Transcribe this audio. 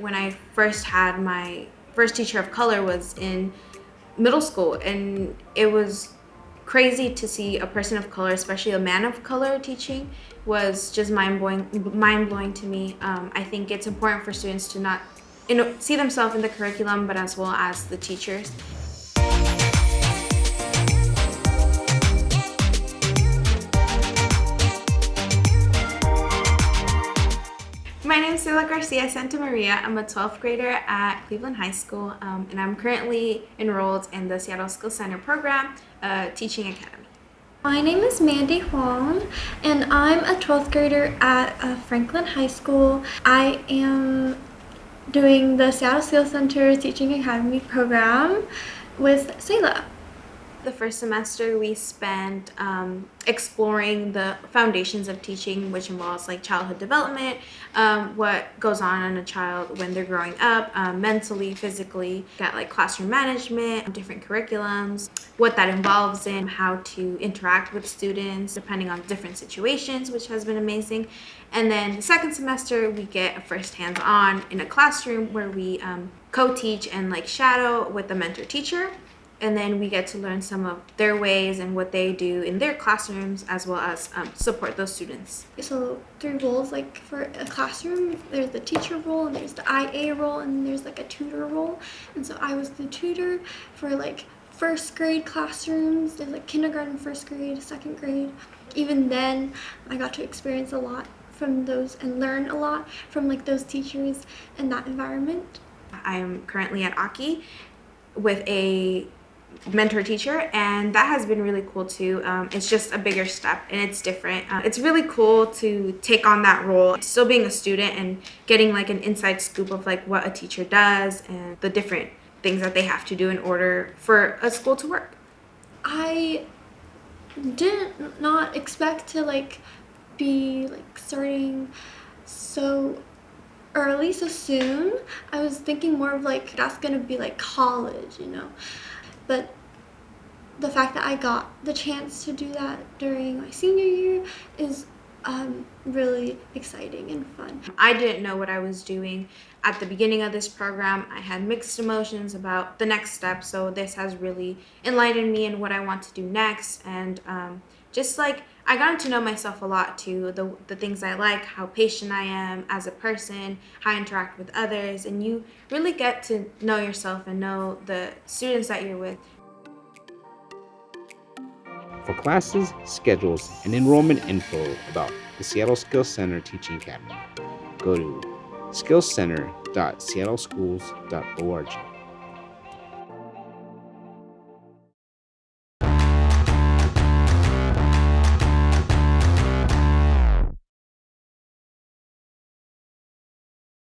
when I first had my first teacher of color was in middle school and it was crazy to see a person of color, especially a man of color teaching was just mind-blowing mind-blowing to me. Um, I think it's important for students to not you know, see themselves in the curriculum but as well as the teachers. My name is Sila Garcia Santa Maria. I'm a 12th grader at Cleveland High School um, and I'm currently enrolled in the Seattle Skills Center program, uh, Teaching Academy. My name is Mandy Huang and I'm a 12th grader at uh, Franklin High School. I am doing the Seattle Skills Center Teaching Academy program with Selah. The first semester we spent um, exploring the foundations of teaching, which involves like childhood development, um, what goes on in a child when they're growing up, um, mentally, physically, got like classroom management, different curriculums, what that involves in, how to interact with students depending on different situations, which has been amazing. And then the second semester, we get a first hands-on in a classroom where we um, co-teach and like shadow with the mentor teacher and then we get to learn some of their ways and what they do in their classrooms as well as um, support those students. So three roles like for a classroom there's the teacher role and there's the IA role and there's like a tutor role and so I was the tutor for like first grade classrooms there's like kindergarten first grade second grade even then I got to experience a lot from those and learn a lot from like those teachers and that environment. I'm currently at Aki with a mentor teacher and that has been really cool too. Um, it's just a bigger step and it's different. Uh, it's really cool to take on that role still being a student and getting like an inside scoop of like what a teacher does and the different things that they have to do in order for a school to work. I did not expect to like be like starting so early so soon. I was thinking more of like that's gonna be like college you know but the fact that I got the chance to do that during my senior year is um, really exciting and fun. I didn't know what I was doing at the beginning of this program. I had mixed emotions about the next step, so this has really enlightened me in what I want to do next and um, just like I got to know myself a lot too, the, the things I like, how patient I am as a person, how I interact with others, and you really get to know yourself and know the students that you're with. For classes, schedules, and enrollment info about the Seattle Skills Center Teaching Academy, go to skillscenter.seattleschools.org.